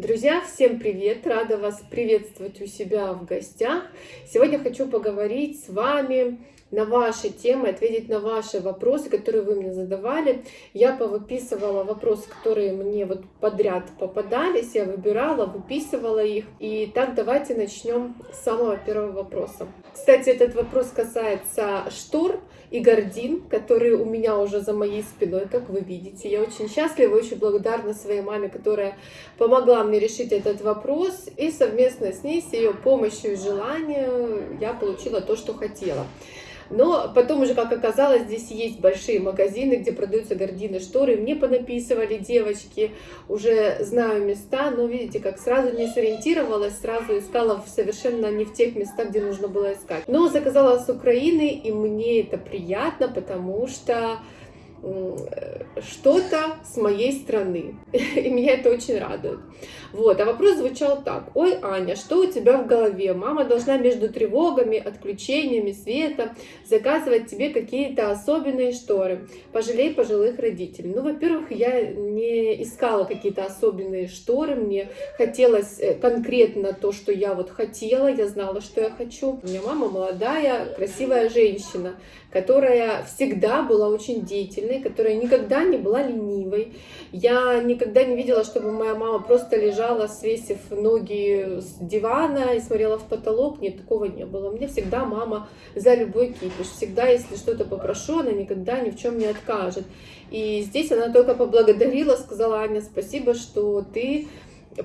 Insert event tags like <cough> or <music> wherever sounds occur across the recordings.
Друзья, всем привет! Рада вас приветствовать у себя в гостях. Сегодня хочу поговорить с вами на ваши темы, ответить на ваши вопросы, которые вы мне задавали. Я повыписывала вопросы, которые мне вот подряд попадались, я выбирала, выписывала их. И так давайте начнем с самого первого вопроса. Кстати, этот вопрос касается штор и гордин, которые у меня уже за моей спиной, как вы видите. Я очень счастлива, очень благодарна своей маме, которая помогла мне решить этот вопрос. И совместно с ней, с ее помощью и желанием, я получила то, что хотела. Но потом уже, как оказалось, здесь есть большие магазины, где продаются гардины, шторы. Мне понаписывали девочки, уже знаю места, но видите, как сразу не сориентировалась, сразу искала совершенно не в тех местах, где нужно было искать. Но заказала с Украины, и мне это приятно, потому что что-то с моей стороны. <laughs> И меня это очень радует. Вот, а вопрос звучал так. Ой, Аня, что у тебя в голове? Мама должна между тревогами, отключениями света заказывать тебе какие-то особенные шторы. Пожалей пожилых родителей. Ну, во-первых, я не искала какие-то особенные шторы. Мне хотелось э, конкретно то, что я вот хотела. Я знала, что я хочу. У меня мама молодая, красивая женщина, которая всегда была очень деятельной, которая никогда не была ленивой. Я никогда не видела, чтобы моя мама просто лежала, свесив ноги с дивана и смотрела в потолок. Нет, такого не было. Мне всегда мама за любой кипиш. Всегда, если что-то попрошу, она никогда ни в чем не откажет. И здесь она только поблагодарила, сказала, Аня, спасибо, что ты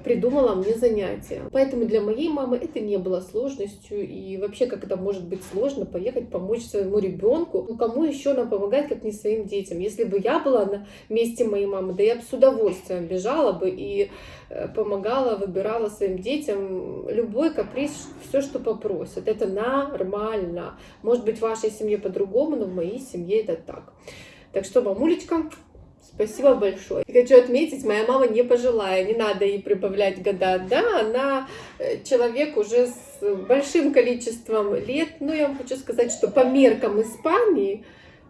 придумала мне занятие. Поэтому для моей мамы это не было сложностью. И вообще, как это может быть сложно, поехать помочь своему ребенку. Ну, кому еще нам помогать, как не своим детям? Если бы я была на месте моей мамы, да я бы с удовольствием бежала бы и э, помогала, выбирала своим детям любой каприз, все, что попросят. Это нормально. Может быть, в вашей семье по-другому, но в моей семье это так. Так что, мамулечка, Спасибо большое. Хочу отметить, моя мама не пожилая, не надо ей прибавлять года. Да, она э, человек уже с большим количеством лет, но я вам хочу сказать, что по меркам Испании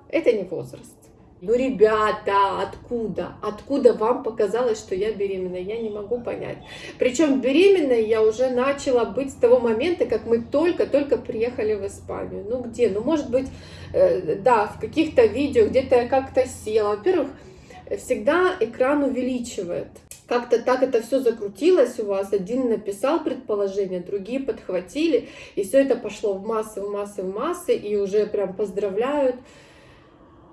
это не возраст. Ну, ребята, откуда? Откуда вам показалось, что я беременна? Я не могу понять. Причем беременной я уже начала быть с того момента, как мы только-только приехали в Испанию. Ну, где? Ну, может быть, э, да, в каких-то видео, где-то я как-то села. Во-первых, всегда экран увеличивает. Как-то так это все закрутилось у вас. Один написал предположение, другие подхватили. И все это пошло в массы, в массы, в массы. И уже прям поздравляют.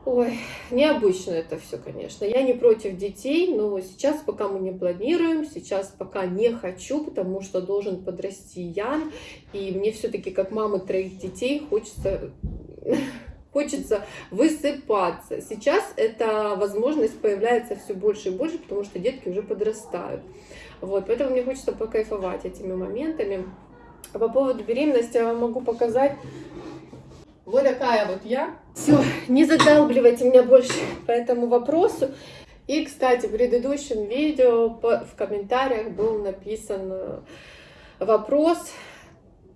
Ой, необычно это все, конечно. Я не против детей, но сейчас пока мы не планируем, сейчас пока не хочу, потому что должен подрасти Ян. И мне все-таки, как мамы троих детей, хочется хочется высыпаться. Сейчас эта возможность появляется все больше и больше, потому что детки уже подрастают. Вот, поэтому мне хочется покайфовать этими моментами. А по поводу беременности я вам могу показать вот такая вот я. Все, не задалбливайте меня больше по этому вопросу. И, кстати, в предыдущем видео в комментариях был написан э, вопрос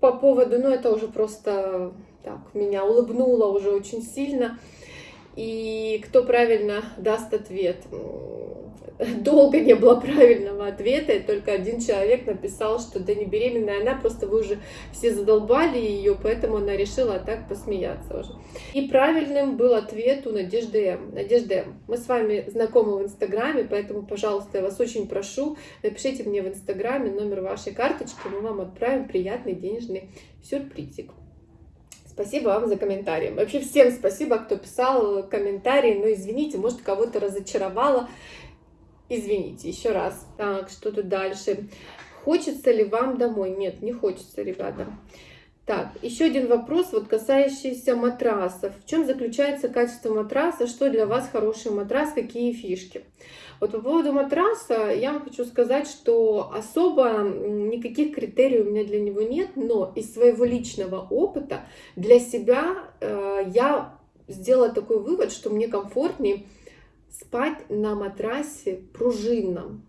по поводу, ну это уже просто так меня улыбнуло уже очень сильно. И кто правильно даст ответ? Долго не было правильного ответа, и только один человек написал, что да не беременная она, просто вы уже все задолбали ее, поэтому она решила так посмеяться уже. И правильным был ответ у Надежды М. Надежда М, мы с вами знакомы в Инстаграме, поэтому, пожалуйста, я вас очень прошу, напишите мне в Инстаграме номер вашей карточки, мы вам отправим приятный денежный сюрпризик. Спасибо вам за комментарии. Вообще всем спасибо, кто писал комментарии. Но извините, может кого-то разочаровала. Извините, еще раз. Так, что тут дальше? Хочется ли вам домой? Нет, не хочется, ребята. Так, еще один вопрос, вот касающийся матрасов. В чем заключается качество матраса? Что для вас хороший матрас? Какие фишки? Вот по поводу матраса я вам хочу сказать, что особо никаких критериев у меня для него нет, но из своего личного опыта для себя э, я сделала такой вывод, что мне комфортнее спать на матрасе пружинном.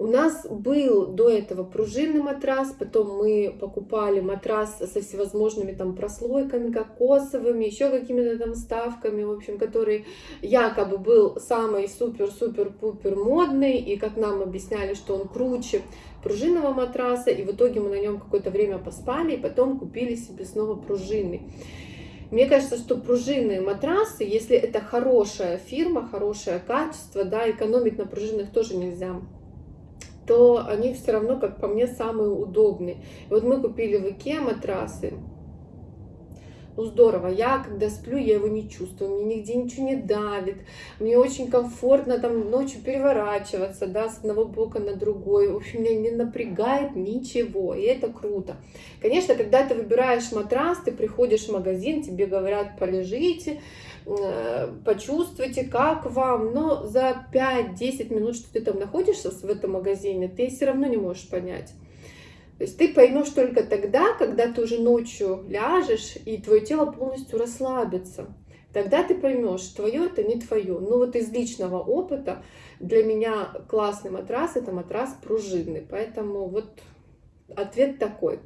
У нас был до этого пружинный матрас, потом мы покупали матрас со всевозможными там прослойками, кокосовыми, еще какими-то там вставками, в общем, который якобы был самый супер-супер-пупер модный, и как нам объясняли, что он круче пружинного матраса, и в итоге мы на нем какое-то время поспали, и потом купили себе снова пружинный. Мне кажется, что пружинные матрасы, если это хорошая фирма, хорошее качество, да, экономить на пружинах тоже нельзя то они все равно, как по мне, самые удобные. Вот мы купили в Икеа матрасы. Ну здорово, я когда сплю, я его не чувствую, мне нигде ничего не давит, мне очень комфортно там ночью переворачиваться, да, с одного бока на другой, в общем, меня не напрягает ничего, и это круто. Конечно, когда ты выбираешь матрас, ты приходишь в магазин, тебе говорят, полежите, Э, почувствуйте, как вам, но за 5-10 минут, что ты там находишься в этом магазине, ты все равно не можешь понять. То есть ты поймешь только тогда, когда ты уже ночью ляжешь, и твое тело полностью расслабится. Тогда ты поймешь, твое это не твое. Ну вот из личного опыта для меня классный матрас это матрас пружинный. Поэтому вот ответ такой.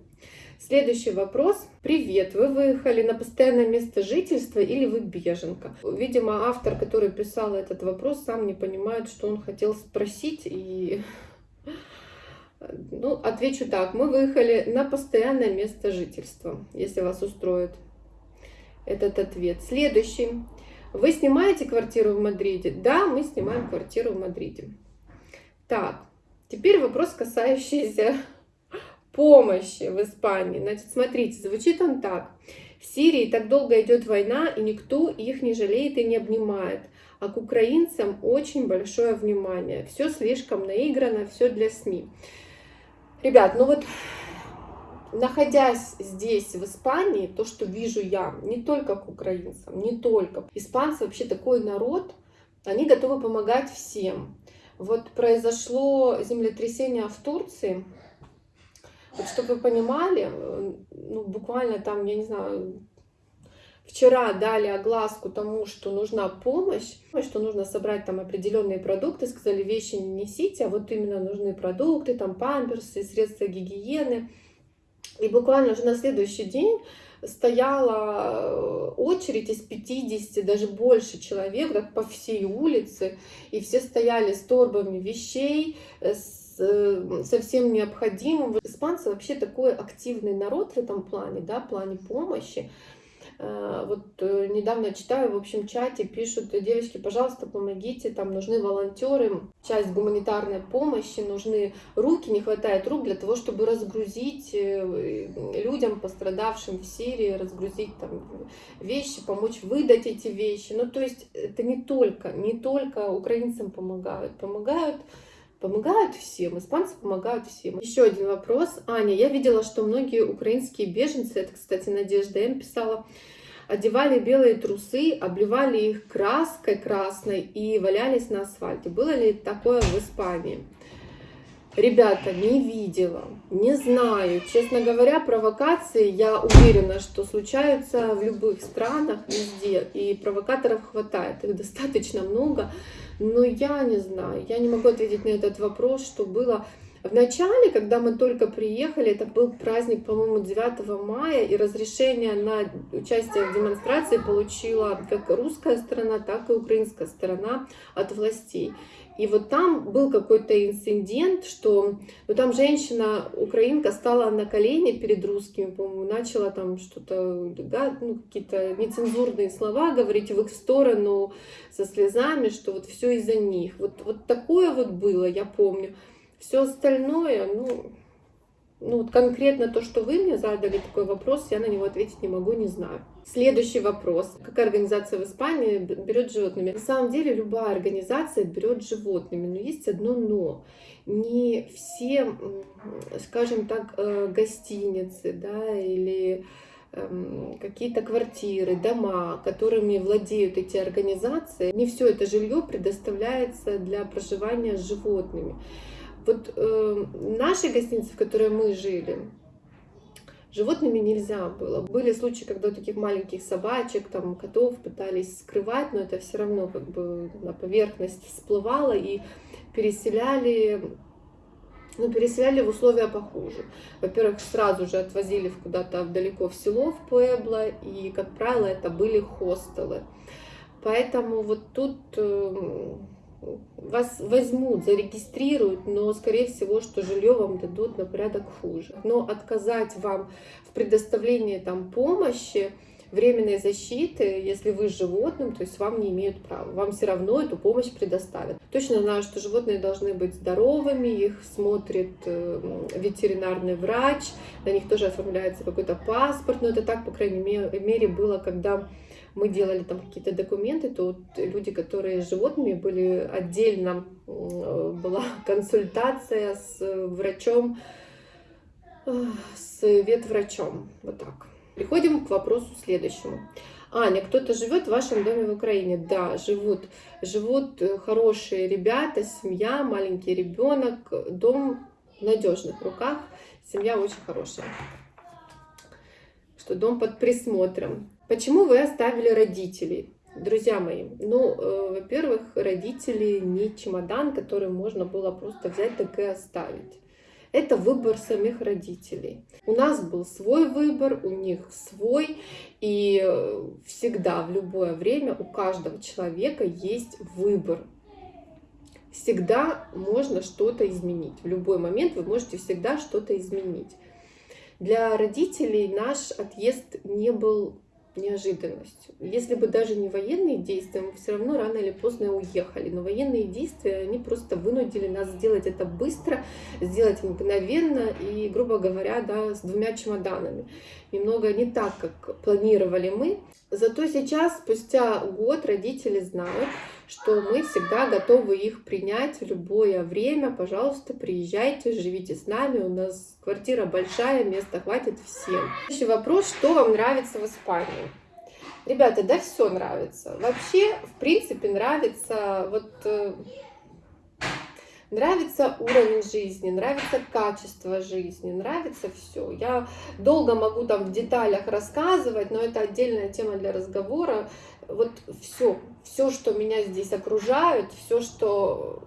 Следующий вопрос. Привет, вы выехали на постоянное место жительства или вы беженка? Видимо, автор, который писал этот вопрос, сам не понимает, что он хотел спросить. И ну, отвечу так. Мы выехали на постоянное место жительства, если вас устроит этот ответ. Следующий. Вы снимаете квартиру в Мадриде? Да, мы снимаем квартиру в Мадриде. Так, теперь вопрос, касающийся <laughs> помощи в Испании. Значит, смотрите, звучит он так. В Сирии так долго идет война, и никто их не жалеет и не обнимает. А к украинцам очень большое внимание. Все слишком наиграно, все для СМИ. Ребят, ну вот находясь здесь, в Испании, то, что вижу я, не только к украинцам, не только. Испанцы вообще такой народ, они готовы помогать всем. Вот произошло землетрясение в Турции, вот чтобы вы понимали, ну, буквально там, я не знаю, вчера дали огласку тому, что нужна помощь, что нужно собрать там определенные продукты, сказали, вещи не несите, а вот именно нужны продукты, там памперсы, средства гигиены. И буквально уже на следующий день стояла э, очередь из 50, даже больше человек, так по всей улице, и все стояли с торбами вещей, с Э, совсем необходимым. Испанцы вообще такой активный народ в этом плане, да, в плане помощи. Э, вот э, недавно читаю, в общем, чате пишут, девочки, пожалуйста, помогите, там нужны волонтеры, часть гуманитарной помощи, нужны руки, не хватает рук для того, чтобы разгрузить людям, пострадавшим в Сирии, разгрузить там вещи, помочь выдать эти вещи. Ну, то есть это не только, не только украинцам помогают, помогают Помогают всем, испанцы помогают всем. Еще один вопрос. Аня, я видела, что многие украинские беженцы, это, кстати, Надежда М. писала, одевали белые трусы, обливали их краской красной и валялись на асфальте. Было ли такое в Испании? Ребята, не видела, не знаю. Честно говоря, провокации, я уверена, что случаются в любых странах, везде. И провокаторов хватает, их достаточно много. Но я не знаю, я не могу ответить на этот вопрос, что было в начале, когда мы только приехали, это был праздник, по-моему, 9 мая, и разрешение на участие в демонстрации получила как русская сторона, так и украинская сторона от властей. И вот там был какой-то инцидент, что ну, там женщина, украинка, стала на колени перед русскими, по-моему, начала там что-то, ну, какие-то нецензурные слова говорить в их сторону со слезами, что вот все из-за них. Вот, вот такое вот было, я помню. Все остальное, ну, ну, вот конкретно то, что вы мне задали такой вопрос, я на него ответить не могу, не знаю. Следующий вопрос. Какая организация в Испании берет животными? На самом деле любая организация берет животными, но есть одно но. Не все, скажем так, э, гостиницы да, или эм, какие-то квартиры, дома, которыми владеют эти организации, не все это жилье предоставляется для проживания с животными. Вот э, наши гостиницы, в которой мы жили, животными нельзя было. Были случаи, когда таких маленьких собачек, там, котов пытались скрывать, но это все равно как бы на поверхность всплывало и переселяли но переселяли в условия похуже. Во-первых, сразу же отвозили куда-то далеко в село, в Пуэбло, и, как правило, это были хостелы. Поэтому вот тут э, вас возьмут, зарегистрируют, но, скорее всего, что жилье вам дадут на порядок хуже. Но отказать вам в предоставлении там помощи, временной защиты, если вы с животным, то есть вам не имеют права. Вам все равно эту помощь предоставят. Точно знаю, что животные должны быть здоровыми, их смотрит э, ветеринарный врач, на них тоже оформляется какой-то паспорт, но это так, по крайней мере, было, когда мы делали там какие-то документы, то люди, которые с животными были отдельно, была <laughs> консультация с врачом, э, с ветврачом, вот так. Переходим к вопросу следующему. Аня, кто-то живет в вашем доме в Украине? Да, живут. Живут э, хорошие ребята, семья, маленький ребенок, дом в надежных руках, семья очень хорошая. Что дом под присмотром. Почему вы оставили родителей? Друзья мои, ну, э, во-первых, родители не чемодан, который можно было просто взять так и оставить. Это выбор самих родителей. У нас был свой выбор, у них свой. И э, всегда, в любое время у каждого человека есть выбор. Всегда можно что-то изменить. В любой момент вы можете всегда что-то изменить. Для родителей наш отъезд не был неожиданностью. Если бы даже не военные действия, мы все равно рано или поздно уехали. Но военные действия, они просто вынудили нас сделать это быстро, сделать мгновенно и, грубо говоря, да, с двумя чемоданами. Немного не так, как планировали мы. Зато сейчас, спустя год, родители знают, что мы всегда готовы их принять в любое время. Пожалуйста, приезжайте, живите с нами. У нас квартира большая, места хватит всем. Следующий вопрос, что вам нравится в Испании? Ребята, да все нравится. Вообще, в принципе, нравится вот э, Нравится уровень жизни, нравится качество жизни, нравится все. Я долго могу там в деталях рассказывать, но это отдельная тема для разговора. Вот все, все, что меня здесь окружает, все, что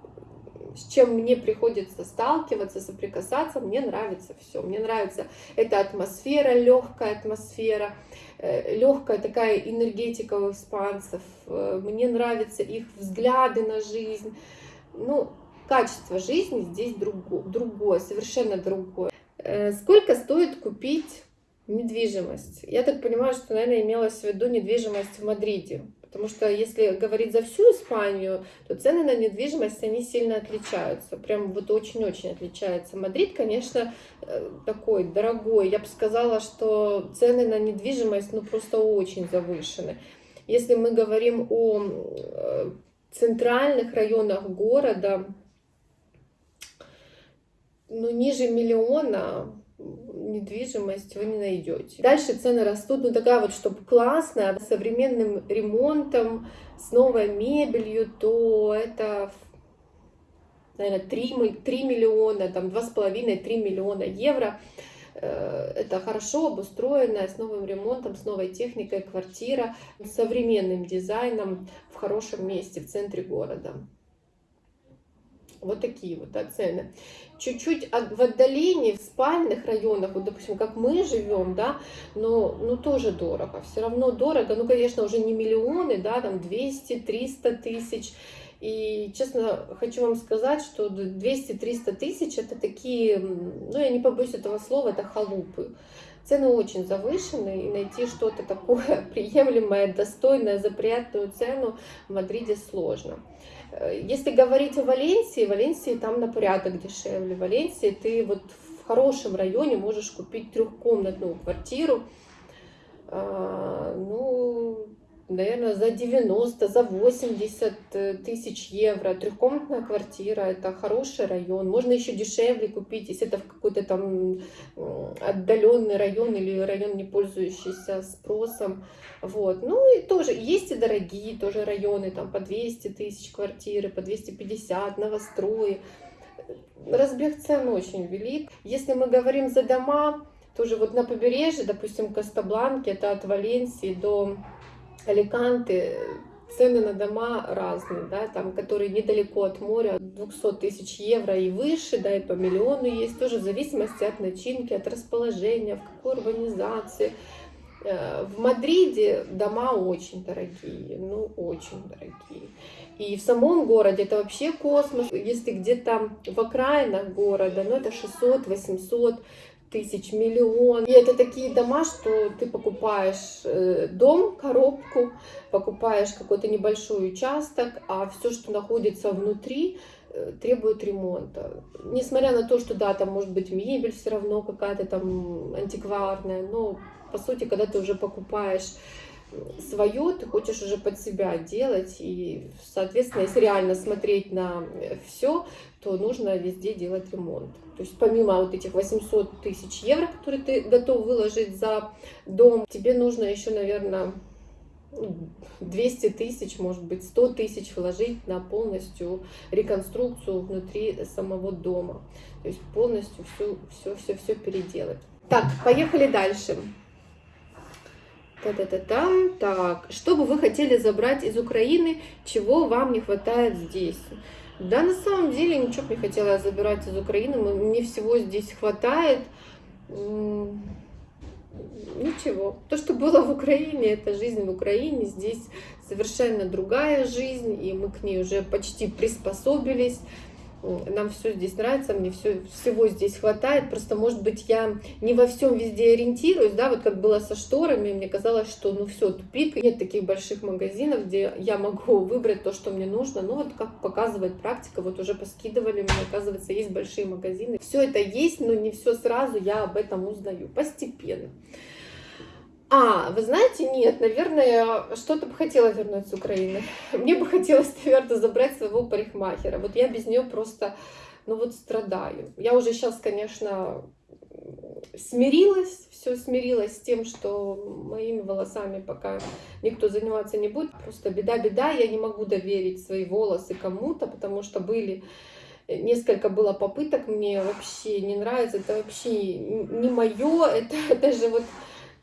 с чем мне приходится сталкиваться, соприкасаться, мне нравится все. Мне нравится эта атмосфера, легкая атмосфера, э, легкая такая энергетика у испанцев. Э, мне нравятся их взгляды на жизнь. Ну, качество жизни здесь другое, другое совершенно другое. Э, сколько стоит купить недвижимость? Я так понимаю, что, наверное, имелось в виду недвижимость в Мадриде. Потому что если говорить за всю Испанию, то цены на недвижимость, они сильно отличаются. Прям вот очень-очень отличаются. Мадрид, конечно, э, такой дорогой. Я бы сказала, что цены на недвижимость, ну, просто очень завышены. Если мы говорим о э, центральных районах города, ну, ниже миллиона недвижимость вы не найдете. Дальше цены растут, ну такая вот, чтобы классная, с современным ремонтом, с новой мебелью, то это, наверное, 3, 3 миллиона, там 2,5-3 миллиона евро. Э, это хорошо обустроенная, с новым ремонтом, с новой техникой квартира, с современным дизайном в хорошем месте, в центре города. Вот такие вот да, цены. Чуть-чуть в отдалении, в спальных районах, вот, допустим, как мы живем, да, но ну, тоже дорого. Все равно дорого. Ну, конечно, уже не миллионы, да, там 200-300 тысяч. И, честно, хочу вам сказать, что 200-300 тысяч это такие, ну, я не побоюсь этого слова, это халупы. Цены очень завышены, и найти что-то такое <laughs> приемлемое, достойное за приятную цену в Мадриде сложно. Э, если говорить о Валенсии, Валенсии там на порядок дешевле. В Валенсии ты вот в хорошем районе можешь купить трехкомнатную квартиру, а, ну, наверное, за 90, за 80 э, тысяч евро. Трехкомнатная квартира, это хороший район. Можно еще дешевле купить, если это в какой-то там отдаленный район или район, не пользующийся спросом. Вот. Ну и тоже есть и дорогие тоже районы, там по 200 тысяч квартиры, по 250, новострои. Разбег цен очень велик. Если мы говорим за дома, тоже вот на побережье, допустим, Кастабланки, это от Валенсии до Аликанты, цены на дома разные, да, там, которые недалеко от моря, 200 тысяч евро и выше, да, и по миллиону есть, тоже в зависимости от начинки, от расположения, в какой урбанизации. Э, в Мадриде дома очень дорогие, ну, очень дорогие. И в самом городе это вообще космос. Если где-то в окраинах города, ну, это 600-800 тысяч, миллион. И это такие дома, что ты покупаешь э, дом, коробку, покупаешь какой-то небольшой участок, а все, что находится внутри, э, требует ремонта. Несмотря на то, что да, там может быть мебель все равно какая-то там антикварная, но по сути, когда ты уже покупаешь свое, ты хочешь уже под себя делать, и, соответственно, если реально смотреть на все, то нужно везде делать ремонт. То есть помимо вот этих 800 тысяч евро, которые ты готов выложить за дом, тебе нужно еще, наверное, 200 тысяч, может быть, 100 тысяч вложить на полностью реконструкцию внутри самого дома. То есть полностью все, все, все, все переделать. Так, поехали дальше. Та-та-та-та. Так, что бы вы хотели забрать из Украины, чего вам не хватает здесь? Да, на самом деле ничего не хотела забирать из Украины, мне всего здесь хватает. Ничего. То, что было в Украине, это жизнь в Украине. Здесь совершенно другая жизнь, и мы к ней уже почти приспособились нам все здесь нравится, мне все, всего здесь хватает, просто, может быть, я не во всем везде ориентируюсь, да, вот как было со шторами, мне казалось, что, ну, все, тупик, нет таких больших магазинов, где я могу <laughs> выбрать то, что мне нужно, ну, вот как показывает практика, вот уже поскидывали, мне, оказывается, есть большие магазины, все это есть, но не все сразу я об этом узнаю, постепенно. А, вы знаете, нет, наверное, что-то бы хотела вернуть с Украины. <laughs> Мне бы хотелось, наверное, забрать своего парикмахера. Вот я без нее просто, ну вот страдаю. Я уже сейчас, конечно, смирилась, все смирилась с тем, что моими волосами пока никто заниматься не будет. Просто беда-беда, я не могу доверить свои волосы кому-то, потому что были несколько было попыток, мне вообще не нравится, это вообще не мое, это, <laughs> это же вот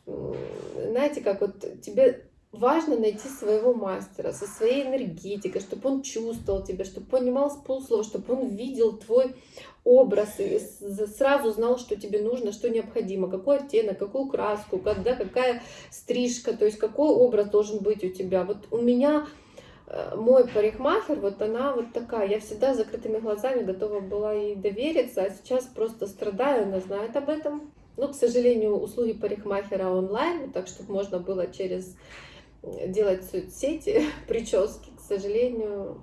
знаете, как вот тебе важно найти своего мастера со своей энергетикой, чтобы он чувствовал тебя, чтобы понимал с полуслова, чтобы он видел твой образ и сразу знал, что тебе нужно, что необходимо, какой оттенок, какую краску, когда какая стрижка, то есть какой образ должен быть у тебя. Вот у меня э, мой парикмахер, вот она вот такая, я всегда с закрытыми глазами готова была ей довериться, а сейчас просто страдаю, она знает об этом, ну, к сожалению, услуги парикмахера онлайн, так чтобы можно было через делать соцсети, <laughs> прически, к сожалению,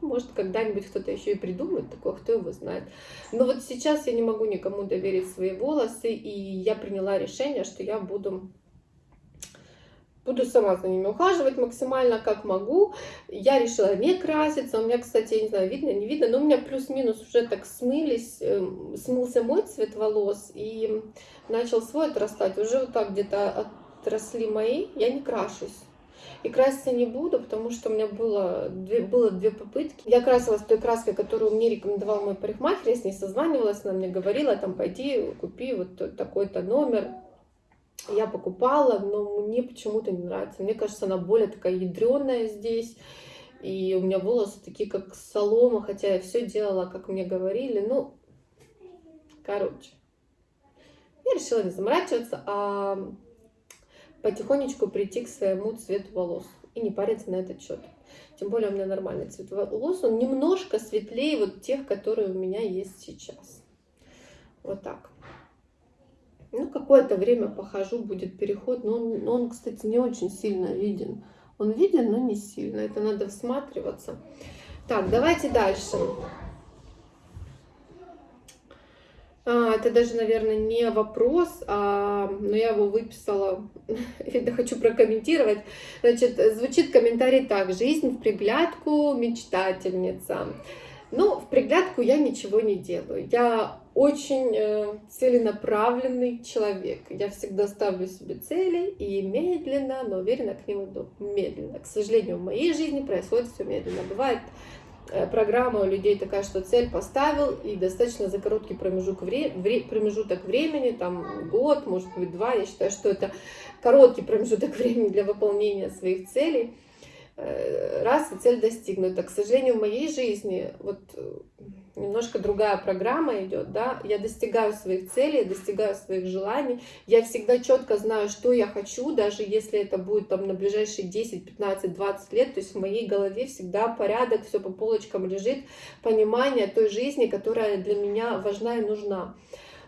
может, когда-нибудь кто-то еще и придумает такое, кто его знает. Но вот сейчас я не могу никому доверить свои волосы, и я приняла решение, что я буду Буду сама за ними ухаживать максимально, как могу. Я решила не краситься. У меня, кстати, я не знаю, видно, не видно, но у меня плюс-минус уже так смылись. Эм, смылся мой цвет волос и начал свой отрастать. Уже вот так где-то отросли мои. Я не крашусь. И краситься не буду, потому что у меня было две, было две попытки. Я красилась той краской, которую мне рекомендовал мой парикмахер. Я с ней созванивалась, она мне говорила, там, пойди, купи вот такой-то номер я покупала, но мне почему-то не нравится. Мне кажется, она более такая ядреная здесь. И у меня волосы такие, как солома, хотя я все делала, как мне говорили. Ну, короче. Я решила не заморачиваться, а потихонечку прийти к своему цвету волос. И не париться на этот счет. Тем более у меня нормальный цвет волос. Он немножко светлее вот тех, которые у меня есть сейчас. Вот так. Ну, какое-то время похожу, будет переход. Но он, он, кстати, не очень сильно виден. Он виден, но не сильно. Это надо всматриваться. Так, давайте дальше. А, это даже, наверное, не вопрос, а, но я его выписала, <laughs> это хочу прокомментировать. Значит, звучит комментарий так. Жизнь в приглядку, мечтательница. Ну, в приглядку я ничего не делаю. Я очень э, целенаправленный человек. Я всегда ставлю себе цели и медленно, но уверенно к ним иду. Медленно. К сожалению, в моей жизни происходит все медленно. Бывает э, программа у людей такая, что цель поставил, и достаточно за короткий промежуток, вре вре промежуток времени, там год, может быть два, я считаю, что это короткий промежуток <laughs> времени для выполнения своих целей. Э, раз и цель достигнута. К сожалению, в моей жизни вот немножко другая программа идет, да, я достигаю своих целей, достигаю своих желаний, я всегда четко знаю, что я хочу, даже если это будет там на ближайшие 10, 15, 20 лет, то есть в моей голове всегда порядок, все по полочкам лежит, понимание той жизни, которая для меня важна и нужна.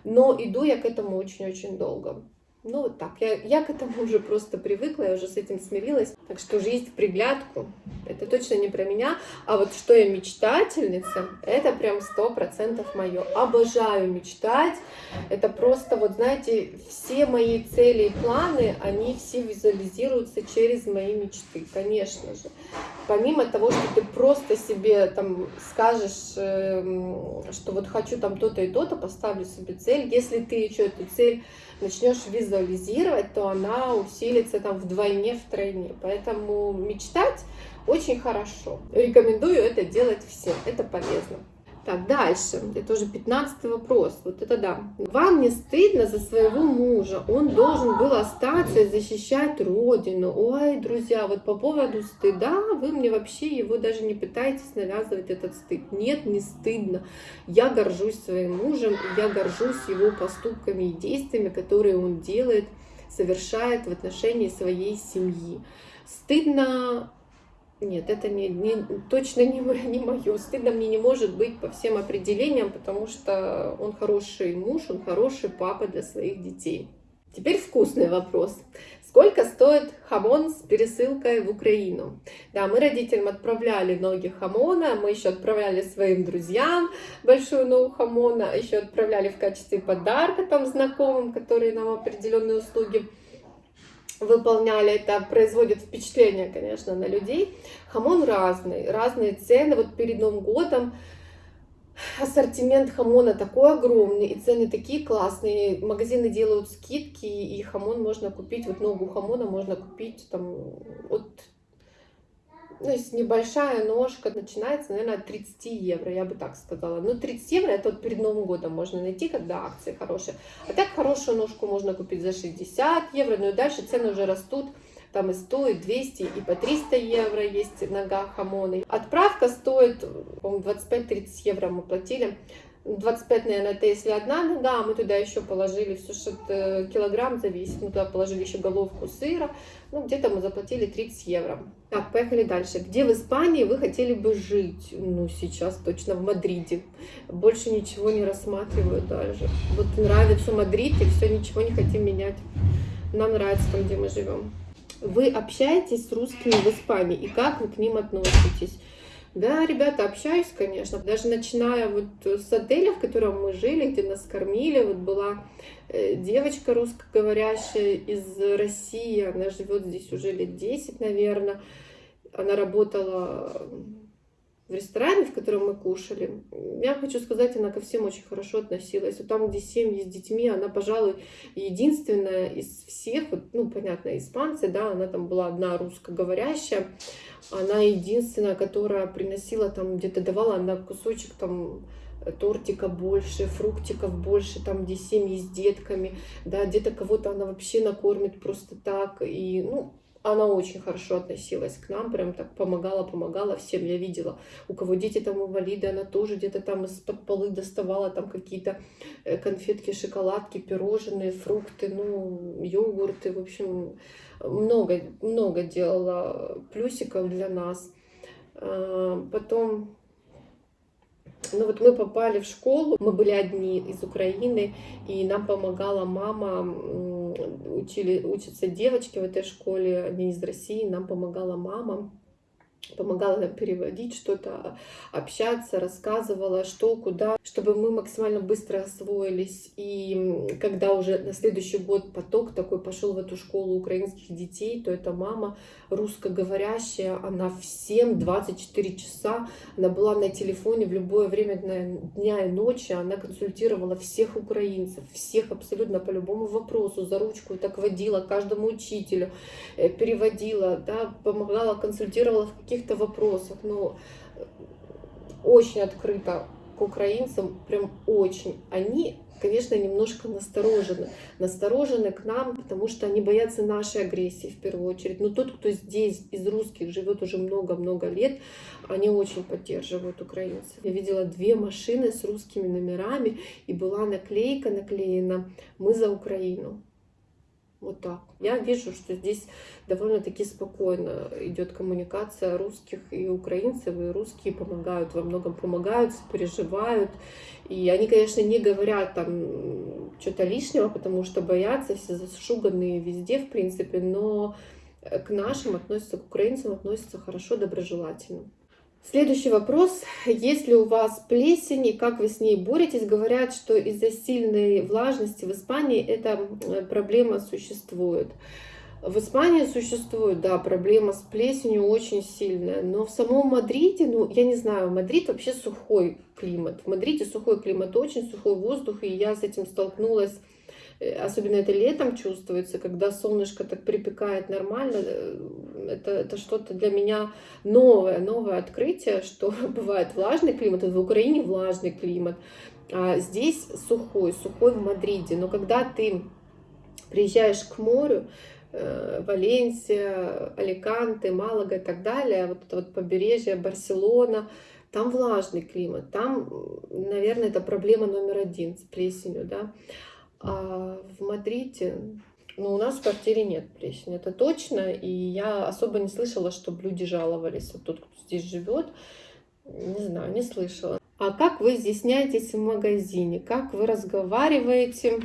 Но иду я к этому очень-очень долго. Ну вот так, я, я к этому уже просто привыкла, я уже с этим смирилась. Так что жизнь в приглядку, это точно не про меня. А вот что я мечтательница, это прям сто процентов мое. Обожаю мечтать. Это просто, вот знаете, все мои цели и планы, они все визуализируются через мои мечты, конечно же. Помимо того, что ты просто себе там скажешь, эм, что вот хочу там то-то и то-то, поставлю себе цель. Если ты еще эту цель начнешь визуализировать, то она усилится там вдвойне, втройне. Поэтому мечтать очень хорошо. Рекомендую это делать всем, это полезно. Так, дальше. Это уже 15 вопрос. Вот это да. Вам не стыдно за своего мужа? Он должен был остаться и защищать родину. Ой, друзья, вот по поводу стыда, вы мне вообще его даже не пытаетесь навязывать этот стыд. Нет, не стыдно. Я горжусь своим мужем, я горжусь его поступками и действиями, которые он делает, совершает в отношении своей семьи. Стыдно нет, это не, не, точно не, не мое. Стыдно мне не может быть по всем определениям, потому что он хороший муж, он хороший папа для своих детей. Теперь вкусный вопрос. Сколько стоит хамон с пересылкой в Украину? Да, мы родителям отправляли ноги хамона, мы еще отправляли своим друзьям большую ногу хамона, еще отправляли в качестве подарка там знакомым, которые нам определенные услуги выполняли, это производит впечатление, конечно, на людей. Хамон разный, разные цены. Вот перед Новым годом ассортимент хамона такой огромный, и цены такие классные. Магазины делают скидки, и хамон можно купить, вот ногу хамона можно купить там от ну, если небольшая ножка, начинается, наверное, от 30 евро, я бы так сказала. Ну, 30 евро это вот перед Новым годом можно найти, когда акции хорошие. А так хорошую ножку можно купить за 60 евро, ну и дальше цены уже растут. Там и 100, и 200, и по 300 евро есть нога хамоны. Отправка стоит, по-моему, 25-30 евро мы платили. 25, наверное, это если одна нога, а мы туда еще положили все, что э, килограмм зависит, мы туда положили еще головку сыра, ну, где-то мы заплатили 30 евро. Так, поехали дальше. Где в Испании вы хотели бы жить? Ну, сейчас точно в Мадриде. Больше ничего не рассматриваю даже. Вот нравится Мадрид, и все, ничего не хотим менять. Нам нравится там, где мы живем. Вы общаетесь с русскими в Испании, и как вы к ним относитесь? Да, ребята, общаюсь, конечно. Даже начиная вот с отеля, в котором мы жили, где нас кормили, вот была э, девочка русскоговорящая из России, она живет здесь уже лет 10, наверное. Она работала в ресторане, в котором мы кушали. Я хочу сказать, она ко всем очень хорошо относилась. Вот там, где семьи с детьми, она, пожалуй, единственная из всех, вот, ну, понятно, испанцы, да, она там была одна русскоговорящая, она единственная, которая приносила там, где-то давала она кусочек там тортика больше, фруктиков больше, там, где семьи с детками, да, где-то кого-то она вообще накормит просто так, и, ну, она очень хорошо относилась к нам, прям так помогала, помогала всем. Я видела, у кого дети там инвалиды, она тоже где-то там из-под полы доставала там какие-то э, конфетки, шоколадки, пирожные, фрукты, ну, йогурты, в общем, много, много делала плюсиков для нас. А, потом ну вот мы попали в школу, мы были одни из Украины, и нам помогала мама, учили, учатся девочки в этой школе, они из России, нам помогала мама помогала переводить что-то, общаться, рассказывала, что, куда, чтобы мы максимально быстро освоились. И когда уже на следующий год поток такой пошел в эту школу украинских детей, то эта мама русскоговорящая, она всем 24 часа, она была на телефоне в любое время дня и ночи, она консультировала всех украинцев, всех абсолютно по любому вопросу, за ручку так водила каждому учителю, э, переводила, да, помогала, консультировала в каких каких-то вопросах, но очень открыто к украинцам прям очень. Они, конечно, немножко насторожены. Насторожены к нам, потому что они боятся нашей агрессии в первую очередь. Но тот, кто здесь из русских живет уже много-много лет, они очень поддерживают украинцев. Я видела две машины с русскими номерами, и была наклейка наклеена «Мы за Украину». Вот так. Я вижу, что здесь довольно-таки спокойно идет коммуникация русских и украинцев, и русские помогают, во многом помогают, переживают. И они, конечно, не говорят там что-то лишнего, потому что боятся, все зашуганные везде, в принципе, но к нашим относятся, к украинцам относятся хорошо, доброжелательно. Следующий вопрос. Есть ли у вас плесень и как вы с ней боретесь? Говорят, что из-за сильной влажности в Испании эта э, проблема существует. В Испании существует, да, проблема с плесенью очень сильная, но в самом Мадриде, ну, я не знаю, Мадрид вообще сухой климат. В Мадриде сухой климат, очень сухой воздух, и я с этим столкнулась особенно это летом чувствуется, когда солнышко так припекает нормально, э, это, это что-то для меня новое, новое открытие, <laughs> что бывает влажный климат, в Украине влажный климат, а здесь сухой, сухой в Мадриде, но когда ты приезжаешь к морю, э, Валенсия, Аликанте, Малага и так далее, вот это вот побережье, Барселона, там влажный климат, там, наверное, это проблема номер один с плесенью, да, а в Мадриде, ну, у нас в квартире нет плесени, это точно. И я особо не слышала, чтобы люди жаловались. Вот тот, кто здесь живет, не знаю, не слышала. А как вы изъясняетесь в магазине? Как вы разговариваете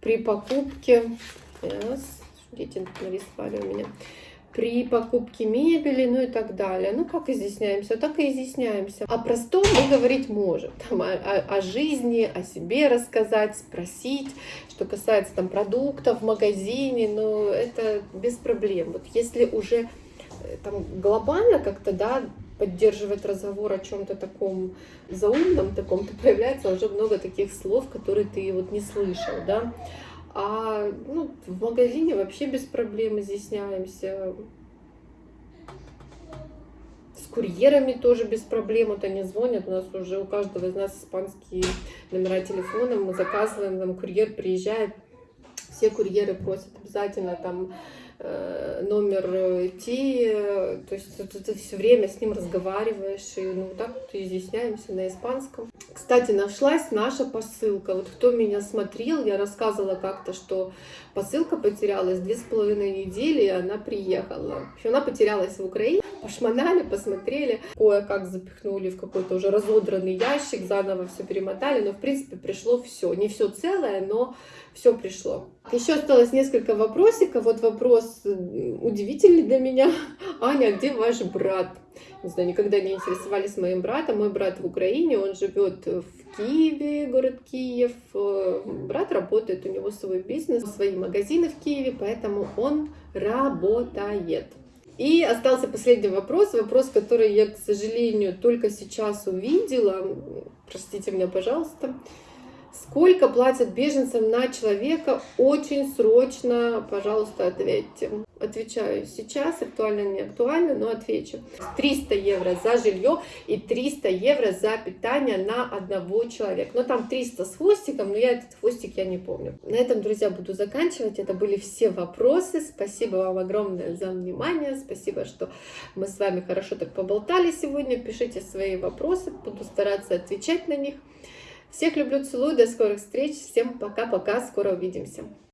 при покупке? Yes. Дети нарисовали у меня при покупке мебели, ну и так далее. Ну, как изъясняемся? Так и изъясняемся. О простом мы говорить можем. Там, о, о, жизни, о себе рассказать, спросить, что касается там продуктов в магазине, но это без проблем. Вот если уже э, там глобально как-то, да, поддерживать разговор о чем-то таком заумном, таком, то <laughs> появляется уже много таких слов, которые ты вот не слышал, да. А ну, в магазине вообще без проблем изъясняемся. С курьерами тоже без проблем. Вот они звонят, у нас уже у каждого из нас испанские номера телефона. Мы заказываем, там курьер приезжает. Все курьеры просят обязательно там номер идти, то есть ты, ты все время с ним разговариваешь, и ну так вот изъясняемся на испанском. Кстати, нашлась наша посылка. Вот кто меня смотрел, я рассказывала как-то, что посылка потерялась две с половиной недели, и она приехала. Еще она потерялась в Украине. Пошмонали, посмотрели, кое-как запихнули в какой-то уже разодранный ящик, заново все перемотали, но в принципе пришло все. Не все целое, но все пришло. Еще осталось несколько вопросиков. Вот вопрос удивительный для меня. <laughs> Аня, где ваш брат? Не знаю, никогда не интересовались моим братом. Мой брат в Украине, он живет в Киеве, город Киев. Брат работает, у него свой бизнес, свои магазины в Киеве, поэтому он работает. И остался последний вопрос, вопрос, который я, к сожалению, только сейчас увидела. Простите меня, пожалуйста. Сколько платят беженцам на человека? Очень срочно, пожалуйста, ответьте. Отвечаю сейчас, актуально, не актуально, но отвечу. 300 евро за жилье и 300 евро за питание на одного человека. Но там 300 с хвостиком, но я этот хвостик я не помню. На этом, друзья, буду заканчивать. Это были все вопросы. Спасибо вам огромное за внимание. Спасибо, что мы с вами хорошо так поболтали сегодня. Пишите свои вопросы, буду стараться отвечать на них. Всех люблю, целую, до скорых встреч, всем пока-пока, скоро увидимся.